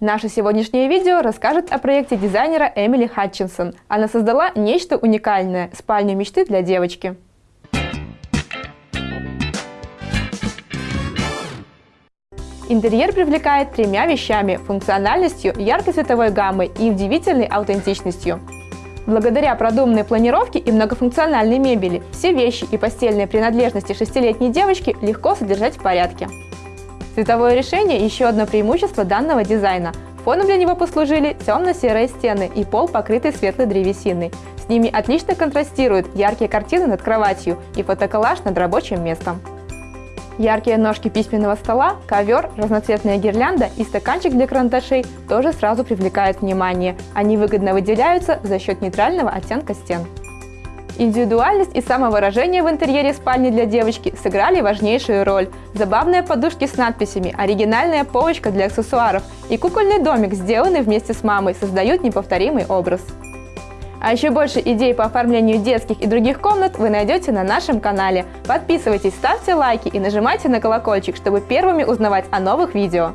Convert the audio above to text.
Наше сегодняшнее видео расскажет о проекте дизайнера Эмили Хатчинсон. Она создала нечто уникальное – спальню мечты для девочки. Интерьер привлекает тремя вещами – функциональностью, яркой цветовой гаммой и удивительной аутентичностью. Благодаря продуманной планировке и многофункциональной мебели, все вещи и постельные принадлежности шестилетней девочки легко содержать в порядке. Цветовое решение – еще одно преимущество данного дизайна. Фоном для него послужили темно-серые стены и пол, покрытый светлой древесиной. С ними отлично контрастируют яркие картины над кроватью и фотоколлаж над рабочим местом. Яркие ножки письменного стола, ковер, разноцветная гирлянда и стаканчик для карандашей тоже сразу привлекают внимание. Они выгодно выделяются за счет нейтрального оттенка стен. Индивидуальность и самовыражение в интерьере спальни для девочки сыграли важнейшую роль. Забавные подушки с надписями, оригинальная полочка для аксессуаров и кукольный домик, сделанный вместе с мамой, создают неповторимый образ. А еще больше идей по оформлению детских и других комнат вы найдете на нашем канале. Подписывайтесь, ставьте лайки и нажимайте на колокольчик, чтобы первыми узнавать о новых видео.